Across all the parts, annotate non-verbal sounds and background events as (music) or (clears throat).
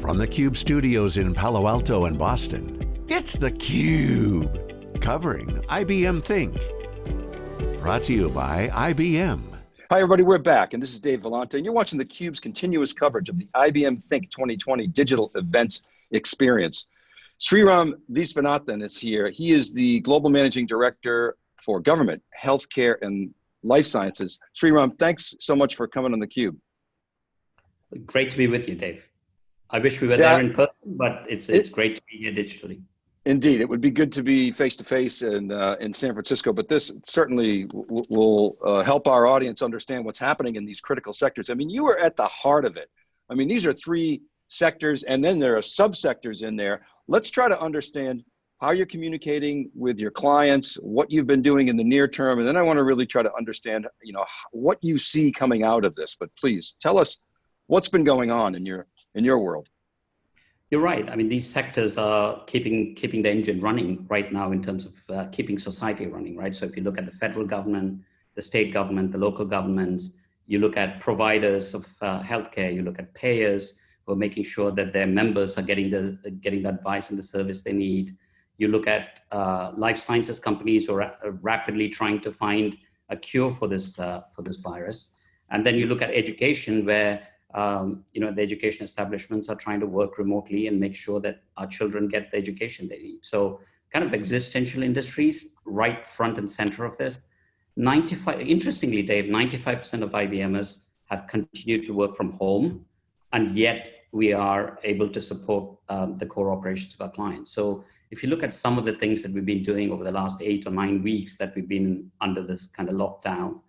From the Cube studios in Palo Alto and Boston, it's theCUBE, covering IBM Think. Brought to you by IBM. Hi everybody, we're back, and this is Dave Vellante, and you're watching theCUBE's continuous coverage of the IBM Think 2020 Digital Events Experience. Sreeram Visvanathan is here. He is the Global Managing Director for Government, Healthcare, and Life Sciences. Sreeram, thanks so much for coming on theCUBE. Great to be with you, Dave. I wish we were yeah. there in person, but it's it's it, great to be here digitally. Indeed, it would be good to be face to face in uh, in San Francisco, but this certainly will uh, help our audience understand what's happening in these critical sectors. I mean, you are at the heart of it. I mean, these are three sectors, and then there are subsectors in there. Let's try to understand how you're communicating with your clients, what you've been doing in the near term, and then I want to really try to understand, you know, what you see coming out of this. But please tell us what's been going on in your in your world. You're right. I mean, these sectors are keeping keeping the engine running right now in terms of uh, keeping society running, right? So if you look at the federal government, the state government, the local governments, you look at providers of uh, healthcare, you look at payers who are making sure that their members are getting the getting the advice and the service they need. You look at uh, life sciences companies who are rapidly trying to find a cure for this uh, for this virus, and then you look at education where um, you know, the education establishments are trying to work remotely and make sure that our children get the education they need. So kind of existential industries right front and center of this. 95, interestingly, Dave, 95% of IBMers have continued to work from home, and yet we are able to support um, the core operations of our clients. So if you look at some of the things that we've been doing over the last eight or nine weeks that we've been under this kind of lockdown,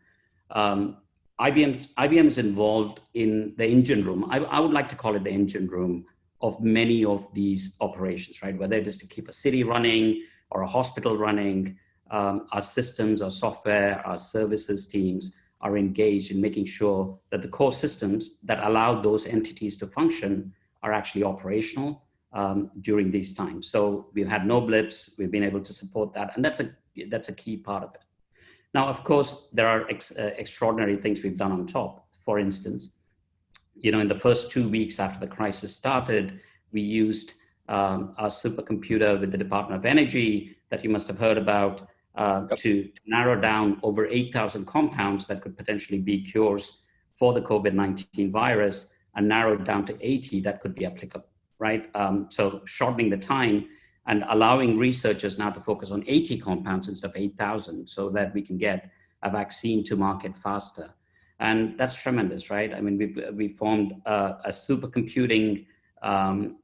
um, IBM, IBM is involved in the engine room. I, I, would like to call it the engine room of many of these operations, right? Whether it is to keep a city running or a hospital running, um, our systems, our software, our services teams are engaged in making sure that the core systems that allow those entities to function are actually operational um, during these times. So we've had no blips, we've been able to support that, and that's a, that's a key part of it. Now, of course, there are ex uh, extraordinary things we've done on top. For instance, you know, in the first two weeks after the crisis started, we used um, our supercomputer with the Department of Energy that you must have heard about uh, yep. to, to, narrow down over 8,000 compounds that could potentially be cures for the COVID-19 virus and narrowed down to 80 that could be applicable, right? Um, so shortening the time and allowing researchers now to focus on 80 compounds instead of 8,000 so that we can get a vaccine to market faster. And that's tremendous, right? I mean, we've, we formed a, a supercomputing, um,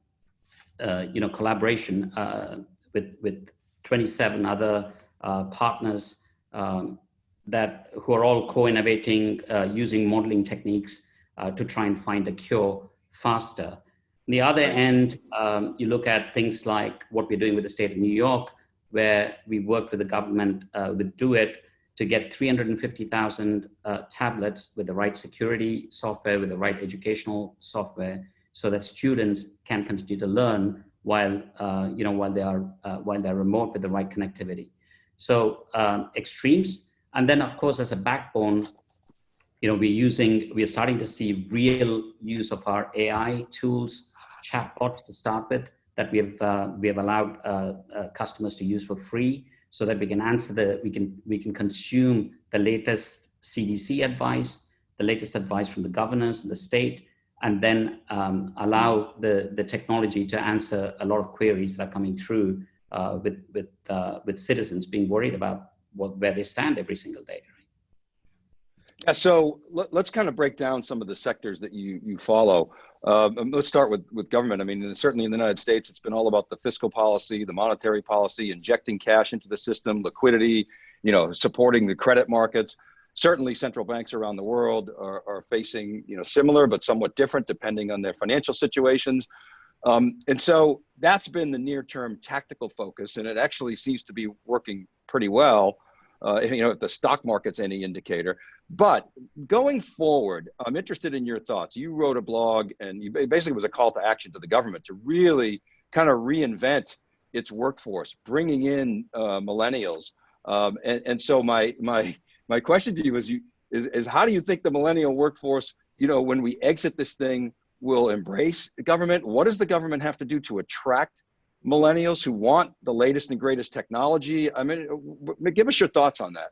uh, you know, collaboration uh, with, with 27 other uh, partners um, that who are all co-innovating uh, using modeling techniques uh, to try and find a cure faster. On the other end, um, you look at things like what we're doing with the state of New York, where we worked with the government, uh, with DoIT, to get 350,000 uh, tablets with the right security software, with the right educational software, so that students can continue to learn while, uh, you know, while they are, uh, while they're remote with the right connectivity. So um, extremes. And then of course, as a backbone, you know, we're using, we're starting to see real use of our AI tools chatbots to start with that we have uh, we have allowed uh, uh, customers to use for free so that we can answer the we can we can consume the latest CDC advice, the latest advice from the governors and the state, and then um, allow the the technology to answer a lot of queries that are coming through uh, with with with citizens being worried about what, where they stand every single day. Yeah, so let, us kind of break down some of the sectors that you you follow. Um, let's start with, with government. I mean, certainly in the United States, it's been all about the fiscal policy, the monetary policy, injecting cash into the system, liquidity, you know, supporting the credit markets. Certainly central banks around the world are, are facing, you know, similar but somewhat different depending on their financial situations. Um, and so that's been the near term tactical focus, and it actually seems to be working pretty well. Uh, you know, if the stock market's any indicator. But going forward, I'm interested in your thoughts. You wrote a blog, and you basically was a call to action to the government to really kind of reinvent its workforce, bringing in uh, millennials. Um, and, and so my my my question to you is, you is is how do you think the millennial workforce, you know, when we exit this thing, will embrace the government? What does the government have to do to attract millennials who want the latest and greatest technology? I mean, give us your thoughts on that.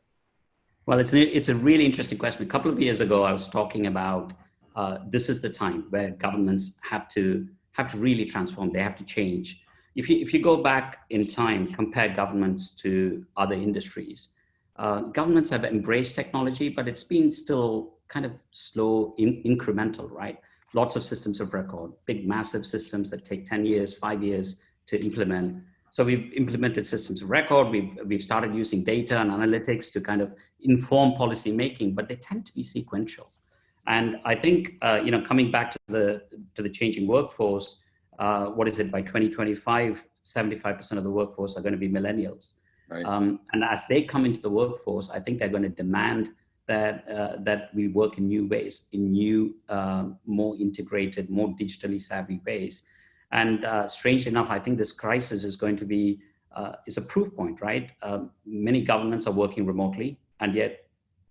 Well, it's, an, it's a really interesting question. A couple of years ago, I was talking about uh, this is the time where governments have to have to really transform. They have to change. If you, if you go back in time, compare governments to other industries, uh, governments have embraced technology, but it's been still kind of slow, in, incremental, right? Lots of systems of record, big, massive systems that take 10 years, five years to implement. So we've implemented systems of record. We've, we've started using data and analytics to kind of inform policy making, but they tend to be sequential. And I think, uh, you know, coming back to the, to the changing workforce, uh, what is it, by 2025, 75% of the workforce are going to be millennials. Right. Um, and as they come into the workforce, I think they're going to demand that, uh, that we work in new ways, in new, uh, more integrated, more digitally savvy ways. And uh, strangely enough, I think this crisis is going to be, uh, is a proof point, right? Um, many governments are working remotely and yet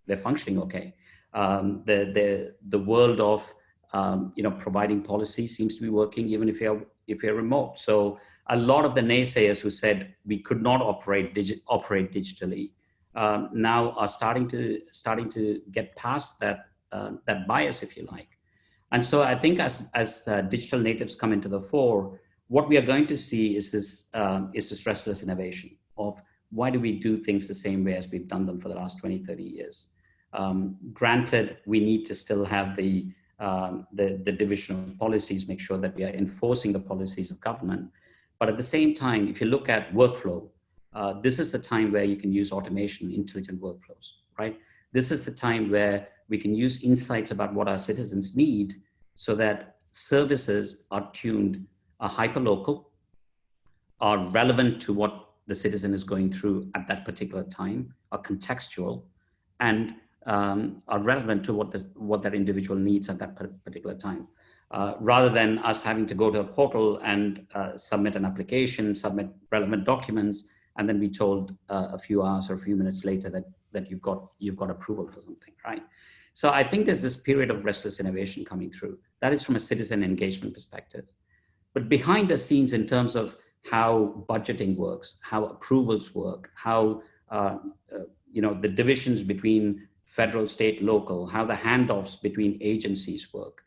they're functioning okay. Um, the, the, the world of um, you know, providing policy seems to be working even if you're, if you're remote. So a lot of the naysayers who said we could not operate, digi operate digitally um, now are starting to, starting to get past that, uh, that bias, if you like. And so I think as, as uh, digital natives come into the fore, what we are going to see is this, um, is this restless innovation of why do we do things the same way as we've done them for the last 20, 30 years? Um, granted, we need to still have the, um, the, the division of policies, make sure that we are enforcing the policies of government. But at the same time, if you look at workflow, uh, this is the time where you can use automation, intelligent workflows, right? This is the time where we can use insights about what our citizens need so that services are tuned, are hyper-local, are relevant to what the citizen is going through at that particular time, are contextual, and um, are relevant to what, this, what that individual needs at that particular time. Uh, rather than us having to go to a portal and uh, submit an application, submit relevant documents, and then be told uh, a few hours or a few minutes later that, that you've, got, you've got approval for something, right? So I think there's this period of restless innovation coming through. That is from a citizen engagement perspective. But behind the scenes in terms of how budgeting works, how approvals work, how uh, uh, you know the divisions between federal, state, local, how the handoffs between agencies work,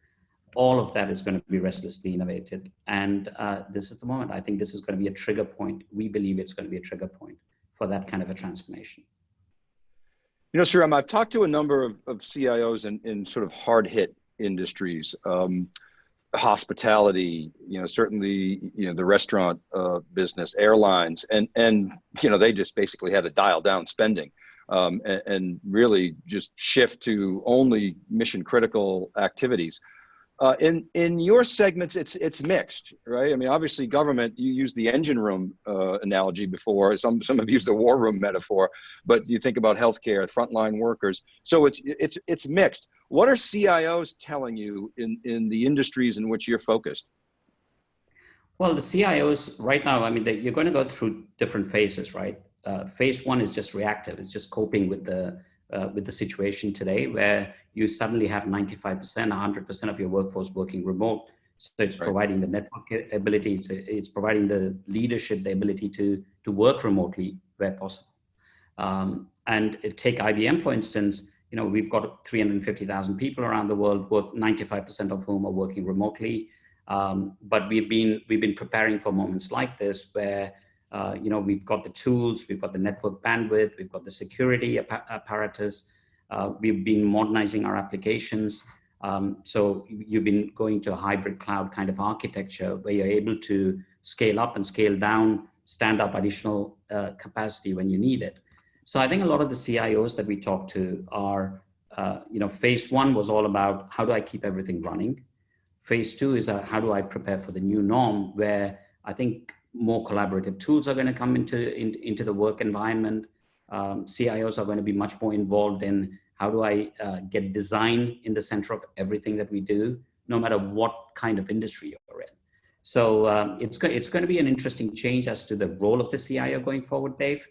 all of that is going to be restlessly innovated. And uh, this is the moment. I think this is going to be a trigger point. We believe it's going to be a trigger point for that kind of a transformation. You know, Sreeram, I've talked to a number of, of CIOs in, in sort of hard hit industries, um, hospitality, you know, certainly, you know, the restaurant uh, business, airlines, and, and, you know, they just basically had to dial down spending um, and, and, really just shift to only mission critical activities. Uh, in in your segments, it's it's mixed, right? I mean, obviously, government. You use the engine room uh, analogy before. Some some have used the war room metaphor, but you think about healthcare, frontline workers. So it's it's it's mixed. What are CIOs telling you in in the industries in which you're focused? Well, the CIOs right now, I mean, they, you're going to go through different phases, right? Uh, phase one is just reactive. It's just coping with the uh, with the situation today where you suddenly have 95%, 100% of your workforce working remote. So it's right. providing the network ability, it's, it's providing the leadership, the ability to, to work remotely where possible. Um, and take IBM, for instance, you know, we've got 350,000 people around the world, work 95% of whom are working remotely. Um, but we've been, we've been preparing for moments like this where uh, you know, we've got the tools, we've got the network bandwidth, we've got the security apparatus, uh, we've been modernizing our applications. Um, so you've been going to a hybrid cloud kind of architecture where you're able to scale up and scale down, stand up additional uh, capacity when you need it. So I think a lot of the CIOs that we talk to are, uh, you know, phase one was all about how do I keep everything running? Phase two is uh, how do I prepare for the new norm where I think more collaborative tools are going to come into, in, into the work environment. Um, CIOs are going to be much more involved in how do I uh, get design in the center of everything that we do, no matter what kind of industry you're in. So um, it's, go it's going to be an interesting change as to the role of the CIO going forward, Dave.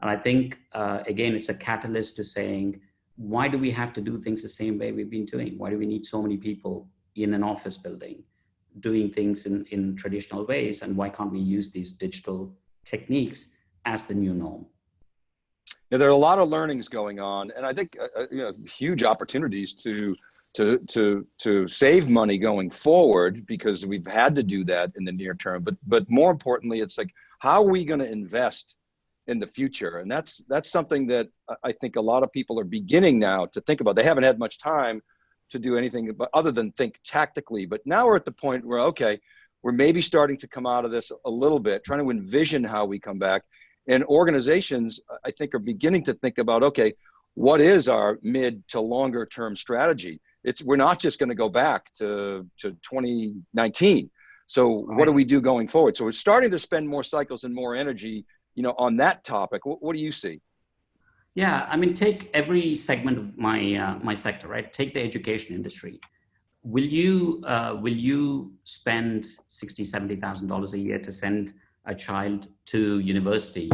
And I think, uh, again, it's a catalyst to saying, why do we have to do things the same way we've been doing? Why do we need so many people in an office building? Doing things in, in traditional ways and why can't we use these digital techniques as the new norm? Yeah, there are a lot of learnings going on, and I think uh, uh, you know huge opportunities to to to to save money going forward because we've had to do that in the near term. But but more importantly, it's like how are we going to invest in the future? And that's that's something that I think a lot of people are beginning now to think about. They haven't had much time to do anything but other than think tactically. But now we're at the point where okay, we're maybe starting to come out of this a little bit, trying to envision how we come back. And organizations i think are beginning to think about okay what is our mid to longer term strategy? It's we're not just going to go back to to 2019 so right. what do we do going forward? So we're starting to spend more cycles and more energy you know on that topic. What, what do you see yeah i mean take every segment of my uh, my sector right take the education industry will you uh, will you spend 60 70 thousand dollars a year to send a child to university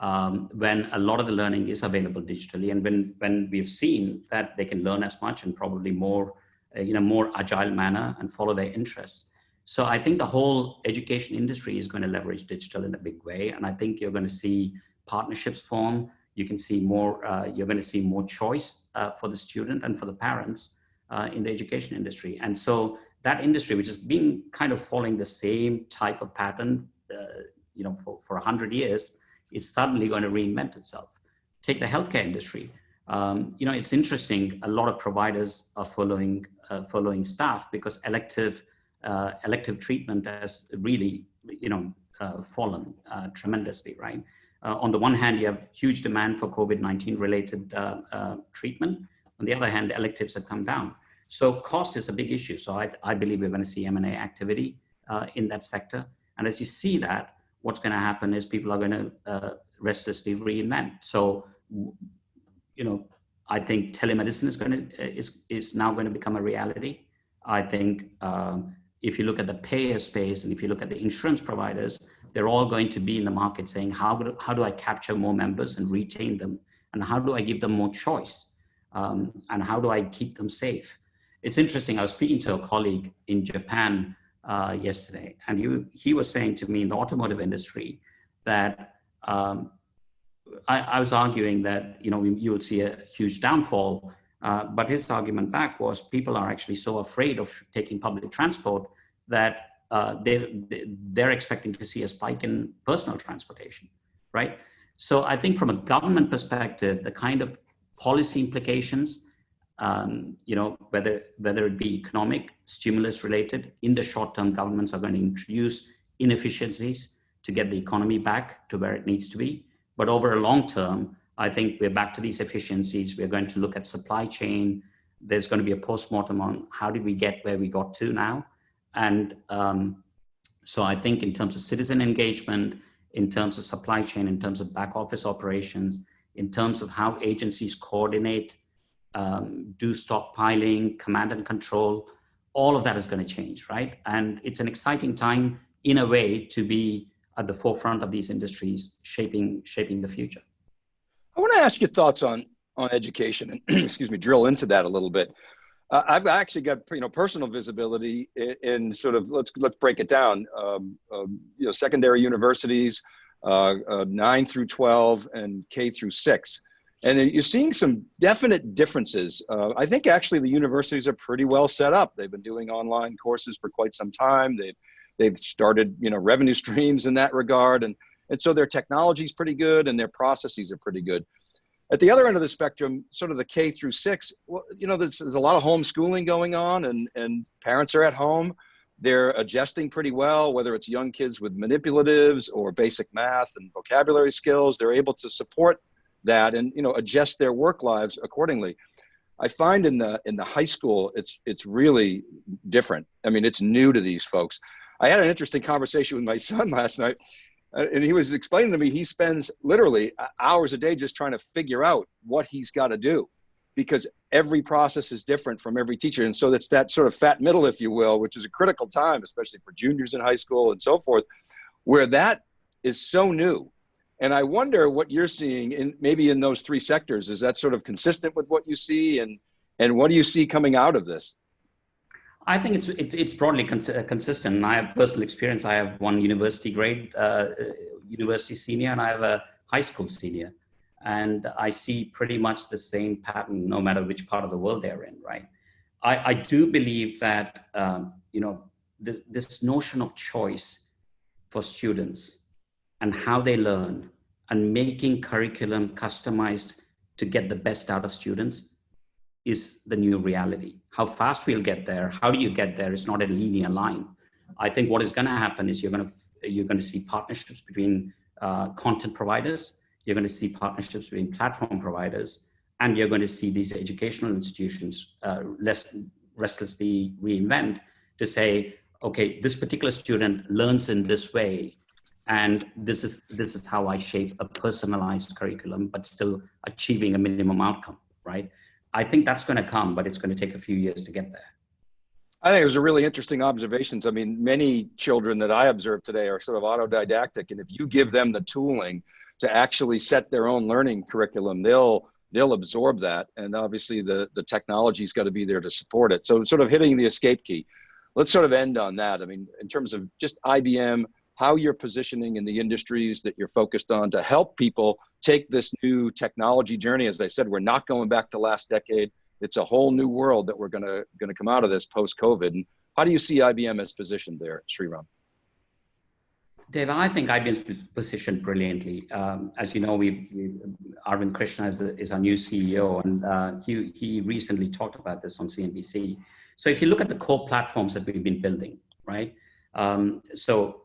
um, when a lot of the learning is available digitally and when, when we've seen that they can learn as much and probably more uh, in a more agile manner and follow their interests. So I think the whole education industry is going to leverage digital in a big way. And I think you're going to see partnerships form. You can see more, uh, you're going to see more choice uh, for the student and for the parents uh, in the education industry. And so that industry, which has been kind of following the same type of pattern uh, you know, for, for 100 years, is suddenly going to reinvent itself. Take the healthcare industry. Um, you know, it's interesting. A lot of providers are following uh, following staff because elective uh, elective treatment has really, you know, fallen tremendously. Right. Uh, on the one hand, you have huge demand for COVID-19 related treatment. On the other hand, electives have come down. So cost is a big issue. So I, I believe we're going to see M&A activity in that sector. And as you see that, what's going to happen is people are going to uh, restlessly reinvent. So, you know, I think telemedicine is going to uh, is is now going to become a reality. I think um, if you look at the payer space and if you look at the insurance providers, they're all going to be in the market saying how do, how do I capture more members and retain them, and how do I give them more choice, um, and how do I keep them safe. It's interesting. I was speaking to a colleague in Japan uh, yesterday, and he, he was saying to me in the automotive industry that um, I, I, was arguing that you know you would see a huge downfall, uh, but his argument back was people are actually so afraid of taking public transport that uh, they, they're expecting to see a spike in personal transportation, right? So I think from a government perspective, the kind of policy implications um, you know, whether, whether it be economic, stimulus related, in the short term, governments are going to introduce inefficiencies to get the economy back to where it needs to be. But over a long term, I think we're back to these efficiencies. We're going to look at supply chain. There's going to be a postmortem on how did we get where we got to now. And um, so I think in terms of citizen engagement, in terms of supply chain, in terms of back office operations, in terms of how agencies coordinate um, do stockpiling, command and control, all of that is going to change, right? And it's an exciting time in a way to be at the forefront of these industries shaping shaping the future. I want to ask your thoughts on on education and (clears throat) excuse me, drill into that a little bit. Uh, I've actually got you know personal visibility in, in, sort of let's let's break it down. Um, um, you know, secondary universities, uh, uh, nine through twelve, and K through six and you're seeing some definite differences. Uh, I think actually the universities are pretty well set up. They've been doing online courses for quite some time. They've they've started you know revenue streams in that regard, and and so their technology is pretty good and their processes are pretty good. At the other end of the spectrum, sort of the K through six, well, you know, there's, there's a lot of homeschooling going on, and and parents are at home. They're adjusting pretty well, whether it's young kids with manipulatives or basic math and vocabulary skills. They're able to support that and you know adjust their work lives accordingly i find in the in the high school it's it's really different i mean it's new to these folks i had an interesting conversation with my (laughs) son last night Uh, and he was explaining to me he spends literally uh, hours a day just trying to figure out what he's got to do because every process is different from every teacher and so that's that sort of fat middle if you will which is a critical time especially for juniors in high school and so forth where that is so new and I wonder what you're seeing in maybe in those three sectors. Is that sort of consistent with what you see, and and what do you see coming out of this? I think it's it's, it's broadly cons consistent. And I have personal experience. I have one university grade, uh, university senior, and I have a high school senior, and I see pretty much the same pattern, no matter which part of the world they're in. Right. I, I do believe that um, you know this, this notion of choice for students and how they learn and making curriculum customized to get the best out of students is the new reality. How fast we'll get there, how do you get there is not a linear line. I think what is going to happen is you're going to you're going to see partnerships between uh, content providers, you're going to see partnerships between platform providers, and you're going to see these educational institutions uh, less restlessly reinvent to say, okay, this particular student learns in this way, and this is this is how I shape a personalized curriculum, but still achieving a minimum outcome, right? I think that's going to come, but it's going to take a few years to get there. I think it was a really interesting observations. I mean, many children that I observe today are sort of autodidactic, and if you give them the tooling to actually set their own learning curriculum, they'll they'll absorb that, and obviously the the technology's got to be there to support it. So, sort of hitting the escape key. Let's sort of end on that. I mean, in terms of just IBM, how you're positioning in the industries that you're focused on to help people take this new technology journey. As I said, we're not going back to last decade. It's a whole new world that we're going to going to come out of this post COVID. And how do you see IBM as positioned there, Sreeram? Dave, I think IBM's positioned brilliantly. Um, as you know, we've, we've Arvind Krishna is, is, our new CEO, and uh, he, he recently talked about this on CNBC. So if you look at the core platforms that we've been building, right? Um, so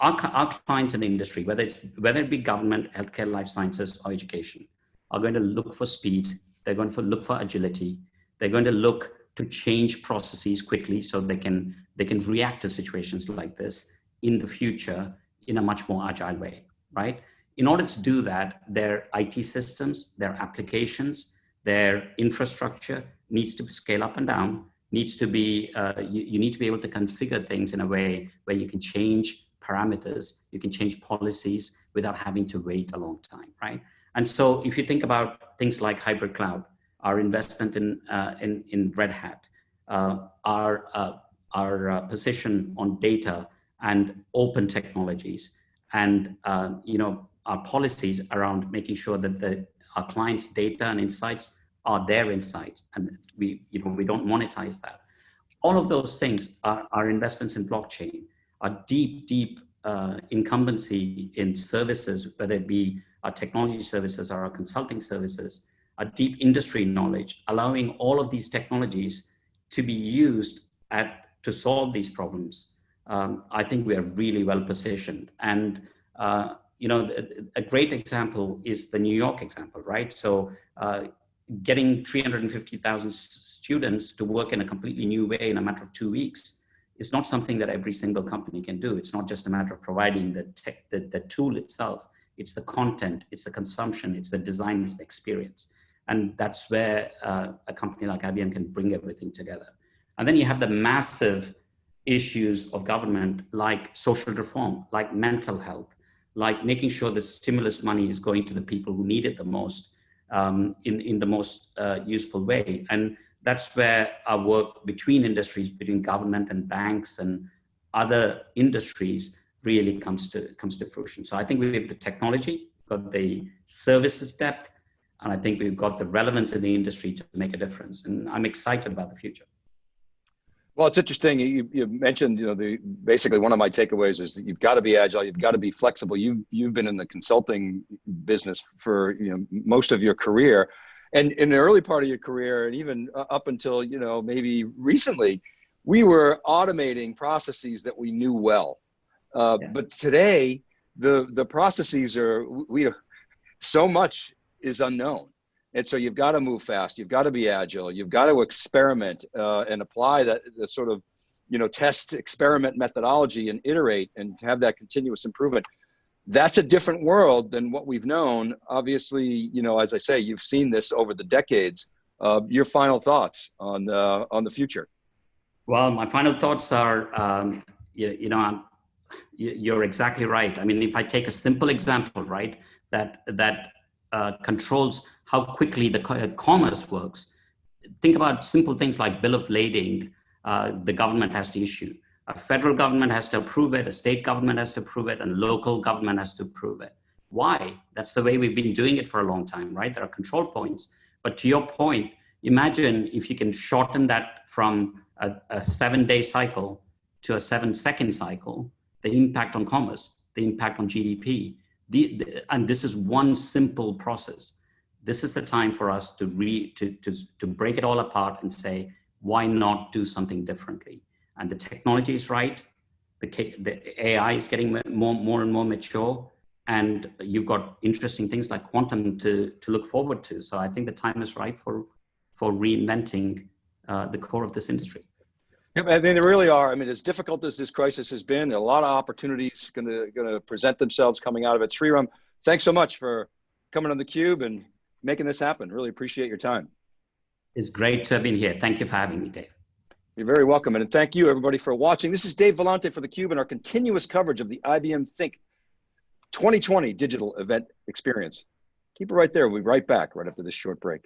our, our clients in the industry, whether it's whether it be government, healthcare, life sciences, or education, are going to look for speed. They're going to look for agility. They're going to look to change processes quickly so they can they can react to situations like this in the future in a much more agile way, right? In order to do that, their IT systems, their applications, their infrastructure needs to scale up and down, needs to be, uh, you, you need to be able to configure things in a way where you can change parameters, you can change policies without having to wait a long time, right? And so if you think about things like hybrid cloud, our investment in, uh, in, in Red Hat, uh, our, uh, our uh, position on data and open technologies, and uh, you know our policies around making sure that the, our clients' data and insights are their insights, and we, you know, we don't monetize that. All of those things are, are investments in blockchain a deep, deep uh, incumbency in services, whether it be our technology services or our consulting services, a deep industry knowledge, allowing all of these technologies to be used at to solve these problems. Um, I think we are really well positioned. And uh, you know, a great example is the New York example, right? So uh, getting 350,000 students to work in a completely new way in a matter of two weeks is not something that every single company can do. It's not just a matter of providing the tech, the, the tool itself. It's the content, it's the consumption, it's the design, it's the experience. And that's where uh, a company like IBM can bring everything together. And then you have the massive issues of government like social reform, like mental health, like making sure the stimulus money is going to the people who need it the most um, in, in the most uh, useful way. And that's where our work between industries, between government and banks and other industries really comes to, comes to fruition. So I think we have the technology, got the services depth, and I think we've got the relevance in the industry to make a difference. And I'm excited about the future. Well, it's interesting. You, you mentioned, you know, the basically one of my takeaways is that you've got to be agile. You've got to be flexible. You you've been in the consulting business for you know most of your career, and in the early part of your career and even up until you know maybe recently we were automating processes that we knew well. Uh, yeah. but today the the processes are we so much is unknown. And so you've got to move fast you've got to be agile you've got to experiment uh, and apply that the sort of you know test experiment methodology and iterate and have that continuous improvement that's a different world than what we've known. Obviously, you know, as I say, you've seen this over the decades. Uh, your final thoughts on uh, on the future? Well, my final thoughts are, um, you, you, know, I'm, you're exactly right. I mean, if I take a simple example, right, that that uh, controls how quickly the commerce works. Think about simple things like bill of lading, uh, the government has to issue. A federal government has to approve it, a state government has to approve it, and local government has to approve it. Why? That's the way we've been doing it for a long time, right? There are control points. But to your point, imagine if you can shorten that from a, a seven day cycle to a seven second cycle, the impact on commerce, the impact on GDP. The, the, and this is one simple process. This is the time for us to, re, to, to, to break it all apart and say, why not do something differently? And the technology is right. The, the AI is getting more, more and more mature and you've got interesting things like quantum to, to look forward to. So I think the time is right for, for reinventing uh, the core of this industry. Yeah, I think there really are. I mean, as difficult as this crisis has been, a lot of opportunities going to going to present themselves coming out of it. Sreeram, thanks so much for coming on the Cube and making this happen. Really appreciate your time. It's great to have been here. Thank you for having me, Dave. You're very welcome, and thank you everybody for watching. This is Dave Vellante for theCUBE and our continuous coverage of the IBM Think 2020 digital event experience. Keep it right there. We'll be right back right after this short break.